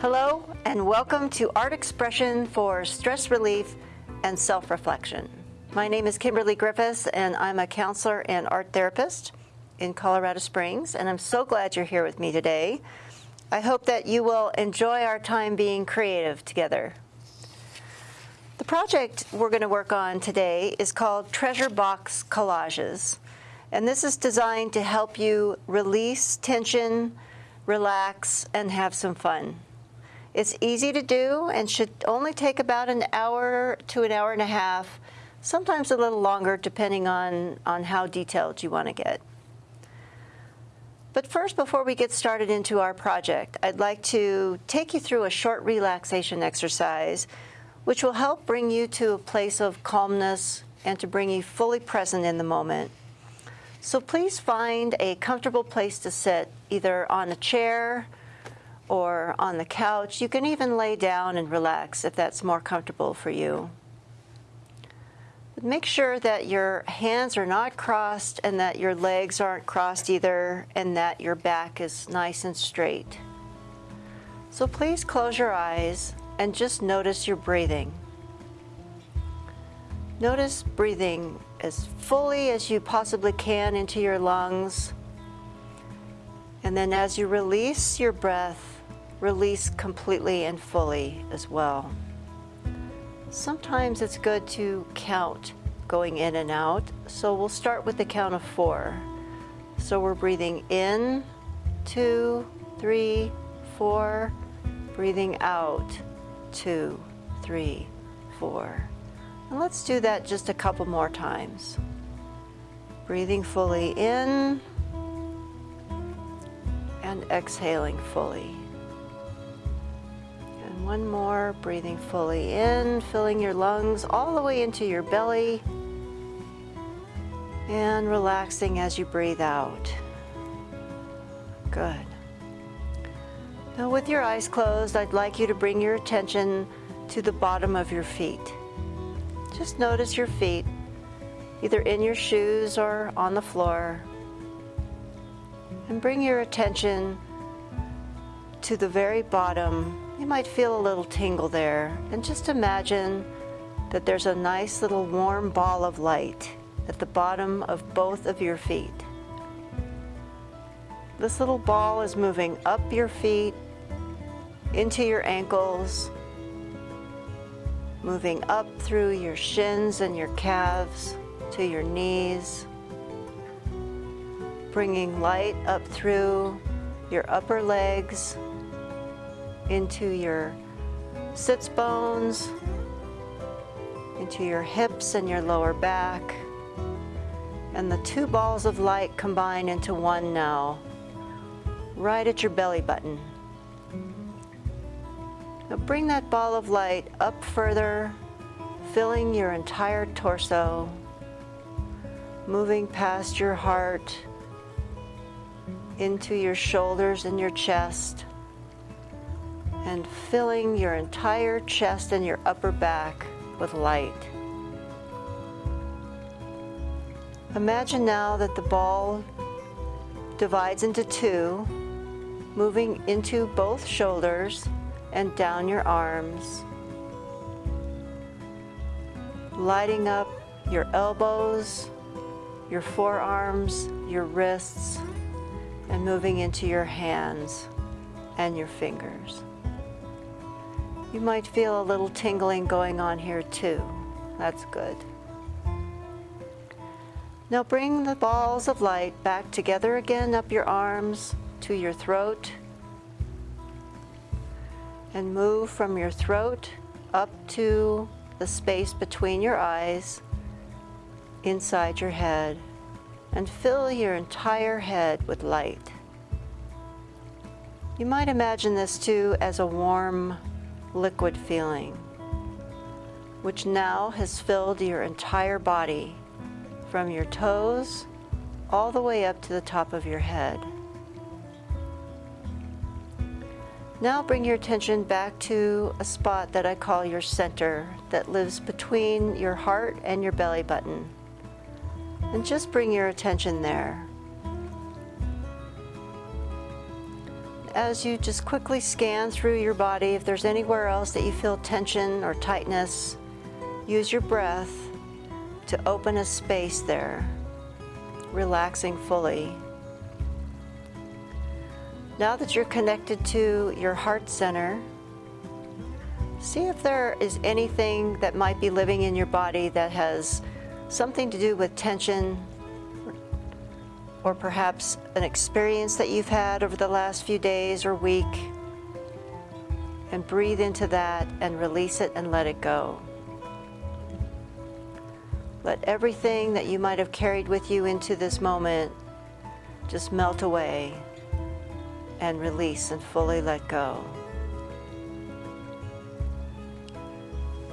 Hello, and welcome to Art Expression for Stress Relief and Self-Reflection. My name is Kimberly Griffiths, and I'm a counselor and art therapist in Colorado Springs, and I'm so glad you're here with me today. I hope that you will enjoy our time being creative together. The project we're going to work on today is called Treasure Box Collages, and this is designed to help you release tension, relax, and have some fun. It's easy to do and should only take about an hour to an hour and a half, sometimes a little longer depending on, on how detailed you want to get. But first, before we get started into our project, I'd like to take you through a short relaxation exercise which will help bring you to a place of calmness and to bring you fully present in the moment. So please find a comfortable place to sit, either on a chair, or on the couch. You can even lay down and relax if that's more comfortable for you. Make sure that your hands are not crossed and that your legs aren't crossed either and that your back is nice and straight. So please close your eyes and just notice your breathing. Notice breathing as fully as you possibly can into your lungs. And then as you release your breath, release completely and fully as well. Sometimes it's good to count going in and out, so we'll start with the count of four. So we're breathing in, two, three, four, breathing out, two, three, four. And let's do that just a couple more times. Breathing fully in and exhaling fully. One more, breathing fully in, filling your lungs all the way into your belly, and relaxing as you breathe out. Good. Now with your eyes closed, I'd like you to bring your attention to the bottom of your feet. Just notice your feet, either in your shoes or on the floor. And bring your attention to the very bottom you might feel a little tingle there. And just imagine that there's a nice little warm ball of light at the bottom of both of your feet. This little ball is moving up your feet, into your ankles, moving up through your shins and your calves to your knees, bringing light up through your upper legs, into your sits bones, into your hips and your lower back. And the two balls of light combine into one now, right at your belly button. Now bring that ball of light up further, filling your entire torso, moving past your heart, into your shoulders and your chest, and filling your entire chest and your upper back with light. Imagine now that the ball divides into two, moving into both shoulders and down your arms, lighting up your elbows, your forearms, your wrists, and moving into your hands and your fingers. You might feel a little tingling going on here too. That's good. Now bring the balls of light back together again up your arms to your throat and move from your throat up to the space between your eyes inside your head and fill your entire head with light. You might imagine this too as a warm liquid feeling, which now has filled your entire body from your toes all the way up to the top of your head. Now bring your attention back to a spot that I call your center that lives between your heart and your belly button. And just bring your attention there. As you just quickly scan through your body, if there's anywhere else that you feel tension or tightness, use your breath to open a space there, relaxing fully. Now that you're connected to your heart center, see if there is anything that might be living in your body that has something to do with tension or perhaps an experience that you've had over the last few days or week. And breathe into that and release it and let it go. Let everything that you might have carried with you into this moment just melt away and release and fully let go.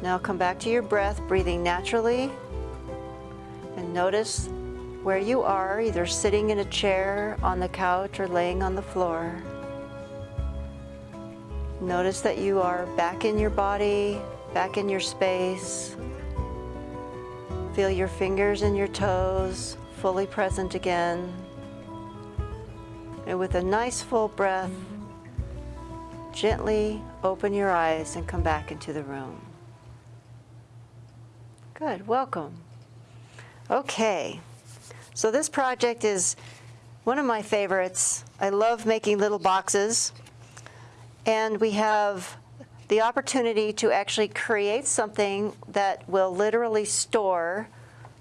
Now come back to your breath, breathing naturally, and notice where you are, either sitting in a chair, on the couch, or laying on the floor. Notice that you are back in your body, back in your space. Feel your fingers and your toes fully present again. And with a nice full breath, gently open your eyes and come back into the room. Good, welcome. Okay, so this project is one of my favorites. I love making little boxes. And we have the opportunity to actually create something that will literally store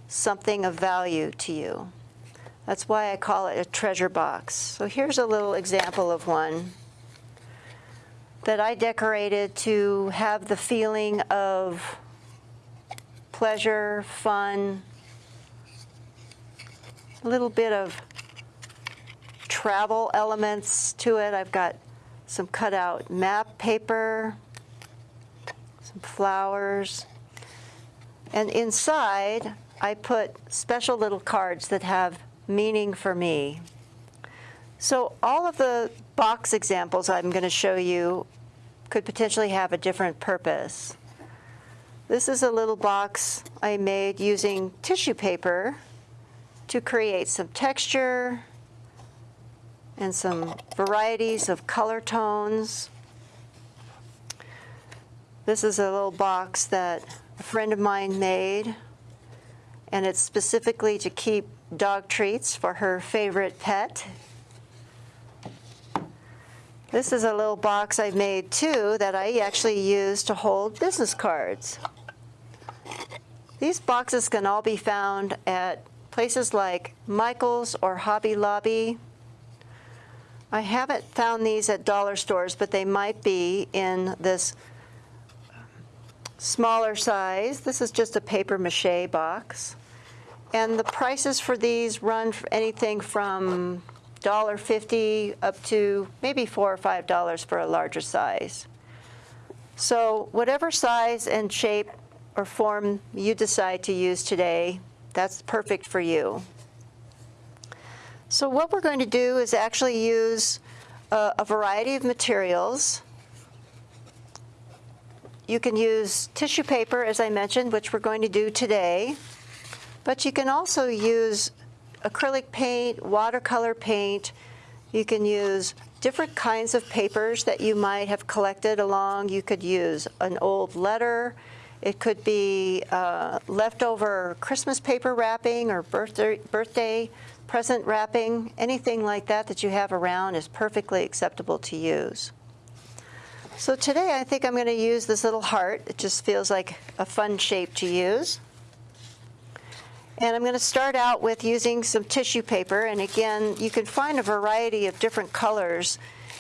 something of value to you. That's why I call it a treasure box. So here's a little example of one that I decorated to have the feeling of pleasure, fun, a little bit of travel elements to it. I've got some cutout map paper, some flowers, and inside I put special little cards that have meaning for me. So all of the box examples I'm going to show you could potentially have a different purpose. This is a little box I made using tissue paper to create some texture and some varieties of color tones. This is a little box that a friend of mine made, and it's specifically to keep dog treats for her favorite pet. This is a little box I've made too that I actually use to hold business cards. These boxes can all be found at places like Michael's or Hobby Lobby. I haven't found these at dollar stores, but they might be in this um, smaller size. This is just a paper mache box. And the prices for these run for anything from $1.50 up to maybe 4 or $5 for a larger size. So whatever size and shape or form you decide to use today, that's perfect for you. So what we're going to do is actually use a, a variety of materials. You can use tissue paper, as I mentioned, which we're going to do today. But you can also use acrylic paint, watercolor paint. You can use different kinds of papers that you might have collected along. You could use an old letter. It could be uh, leftover Christmas paper wrapping or birthday, birthday present wrapping. Anything like that that you have around is perfectly acceptable to use. So today I think I'm going to use this little heart. It just feels like a fun shape to use. And I'm going to start out with using some tissue paper. And again, you can find a variety of different colors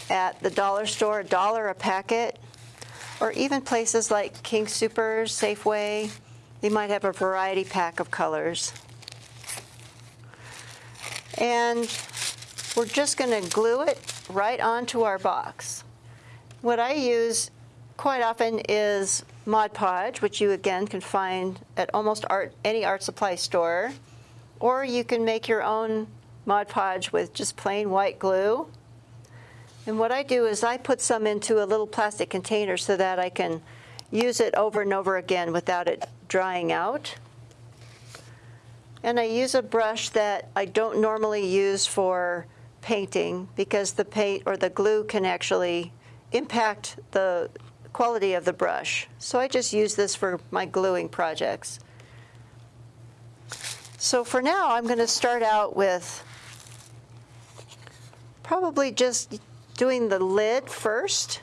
at the dollar store, a dollar a packet, or even places like King Soopers, Safeway. They might have a variety pack of colors. And we're just going to glue it right onto our box. What I use quite often is Mod Podge, which you again can find at almost art, any art supply store. Or you can make your own Mod Podge with just plain white glue. And what I do is I put some into a little plastic container so that I can use it over and over again without it drying out. And I use a brush that I don't normally use for painting because the paint or the glue can actually impact the quality of the brush. So I just use this for my gluing projects. So for now, I'm going to start out with probably just doing the lid first.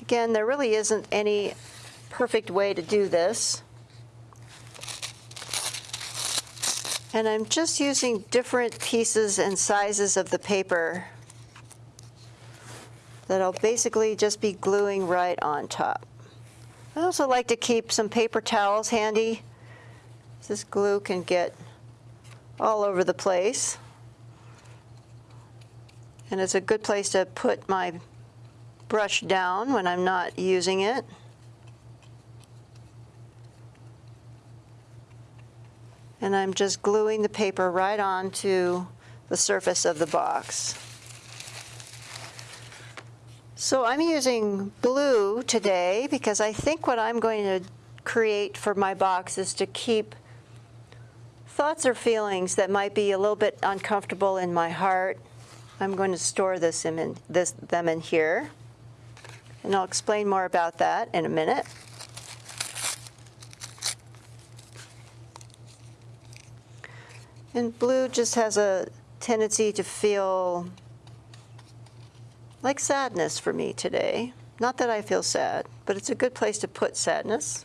Again, there really isn't any perfect way to do this. And I'm just using different pieces and sizes of the paper that I'll basically just be gluing right on top. I also like to keep some paper towels handy. This glue can get all over the place. And it's a good place to put my brush down when I'm not using it. And I'm just gluing the paper right onto the surface of the box. So I'm using blue today because I think what I'm going to create for my box is to keep thoughts or feelings that might be a little bit uncomfortable in my heart. I'm going to store this in this, them in here. And I'll explain more about that in a minute. And blue just has a tendency to feel like sadness for me today. Not that I feel sad, but it's a good place to put sadness.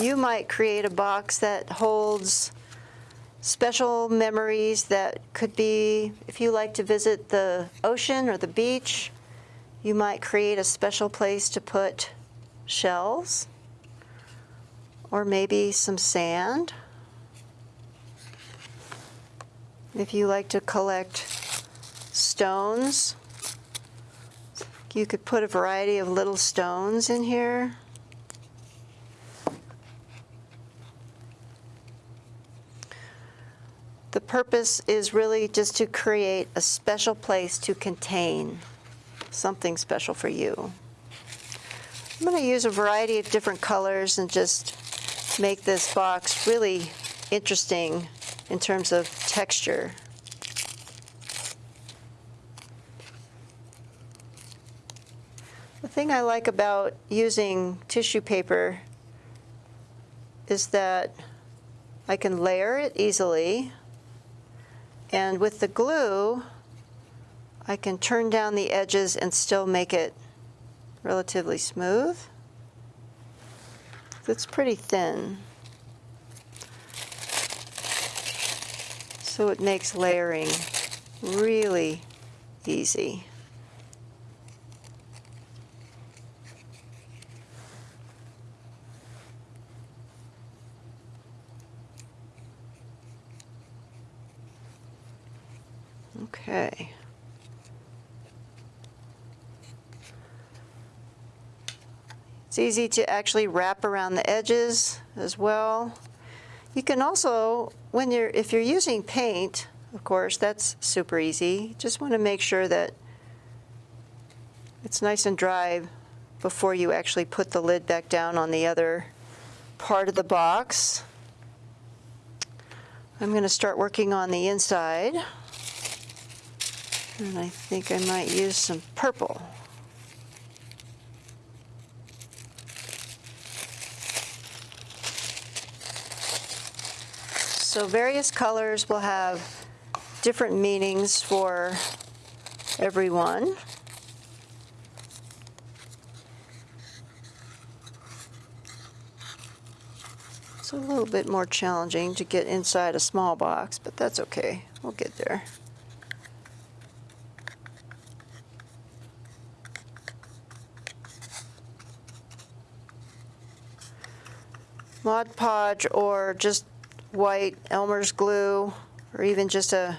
You might create a box that holds special memories that could be, if you like to visit the ocean or the beach, you might create a special place to put shells or maybe some sand. If you like to collect stones, you could put a variety of little stones in here. Purpose is really just to create a special place to contain something special for you. I'm going to use a variety of different colors and just make this box really interesting in terms of texture. The thing I like about using tissue paper is that I can layer it easily and with the glue I can turn down the edges and still make it relatively smooth. It's pretty thin. So it makes layering really easy. Okay. It's easy to actually wrap around the edges as well. You can also, when you're, if you're using paint, of course, that's super easy. Just want to make sure that it's nice and dry before you actually put the lid back down on the other part of the box. I'm going to start working on the inside. And I think I might use some purple. So various colors will have different meanings for everyone. It's a little bit more challenging to get inside a small box, but that's okay. We'll get there. Mod Podge or just white Elmer's glue or even just a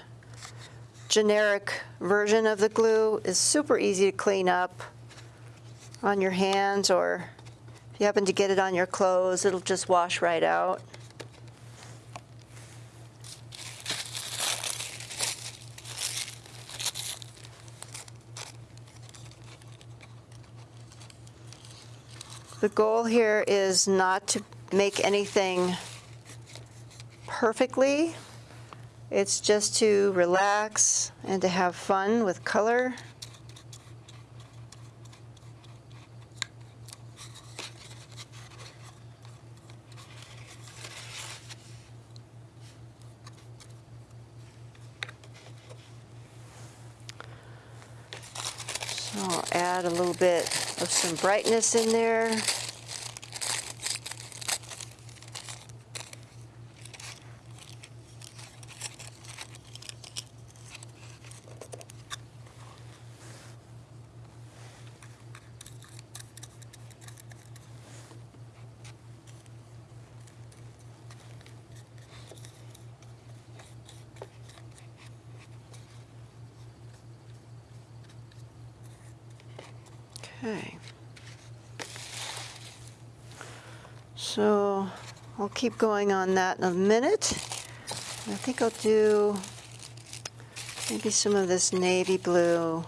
generic version of the glue is super easy to clean up on your hands or if you happen to get it on your clothes, it'll just wash right out. The goal here is not to make anything perfectly. It's just to relax and to have fun with color. So I'll add a little bit of some brightness in there. Okay. So I'll keep going on that in a minute. I think I'll do maybe some of this navy blue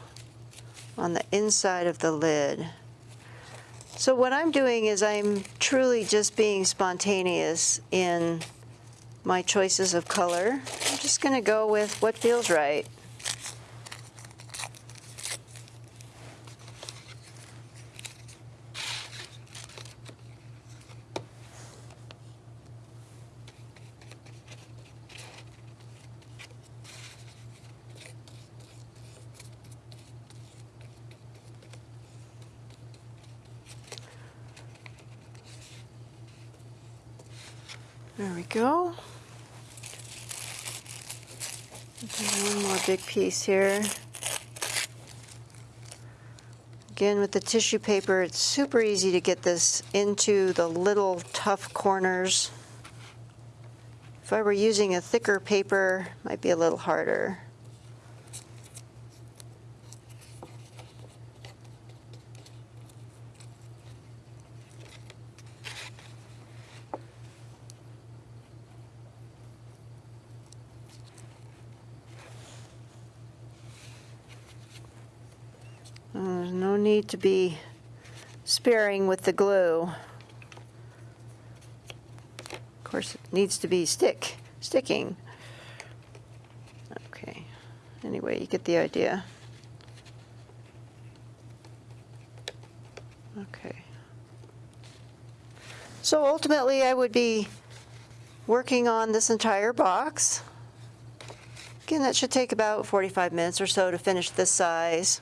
on the inside of the lid. So what I'm doing is I'm truly just being spontaneous in my choices of color. I'm just going to go with what feels right. There we go. One more big piece here. Again, with the tissue paper, it's super easy to get this into the little tough corners. If I were using a thicker paper, might be a little harder. There's no need to be sparing with the glue. Of course, it needs to be stick, sticking. Okay, anyway, you get the idea. Okay. So ultimately, I would be working on this entire box. Again, that should take about 45 minutes or so to finish this size.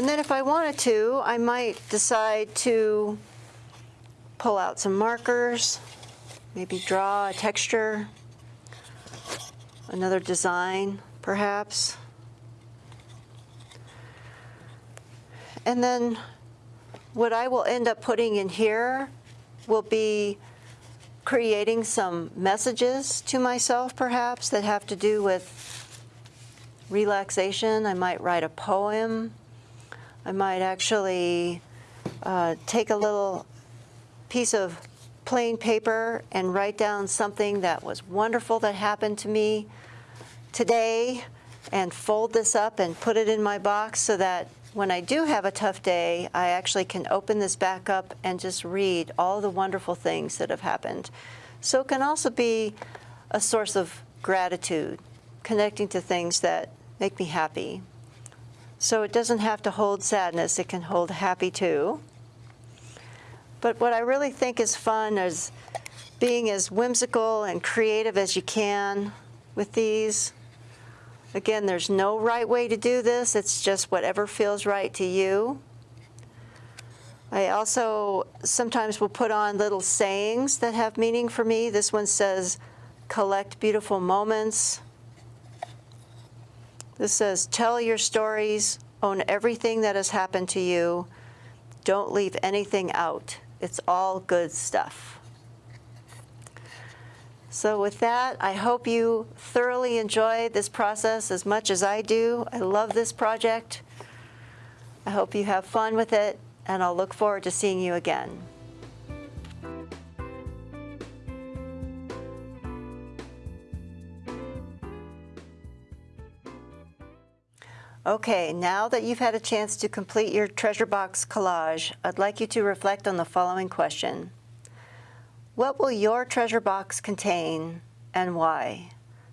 And then if I wanted to, I might decide to pull out some markers, maybe draw a texture, another design perhaps. And then what I will end up putting in here will be creating some messages to myself perhaps that have to do with relaxation. I might write a poem I might actually uh, take a little piece of plain paper and write down something that was wonderful that happened to me today and fold this up and put it in my box so that when I do have a tough day, I actually can open this back up and just read all the wonderful things that have happened. So it can also be a source of gratitude, connecting to things that make me happy. So it doesn't have to hold sadness, it can hold happy too. But what I really think is fun is being as whimsical and creative as you can with these. Again, there's no right way to do this, it's just whatever feels right to you. I also sometimes will put on little sayings that have meaning for me. This one says, collect beautiful moments. This says, tell your stories, own everything that has happened to you. Don't leave anything out. It's all good stuff. So with that, I hope you thoroughly enjoy this process as much as I do. I love this project. I hope you have fun with it, and I'll look forward to seeing you again. Okay, now that you've had a chance to complete your treasure box collage, I'd like you to reflect on the following question. What will your treasure box contain and why?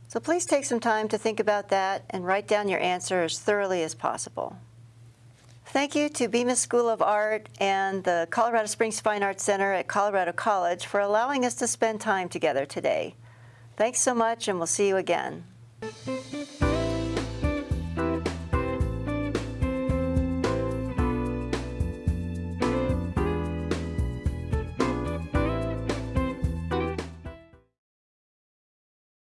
So please take some time to think about that and write down your answer as thoroughly as possible. Thank you to Bemis School of Art and the Colorado Springs Fine Arts Center at Colorado College for allowing us to spend time together today. Thanks so much and we'll see you again.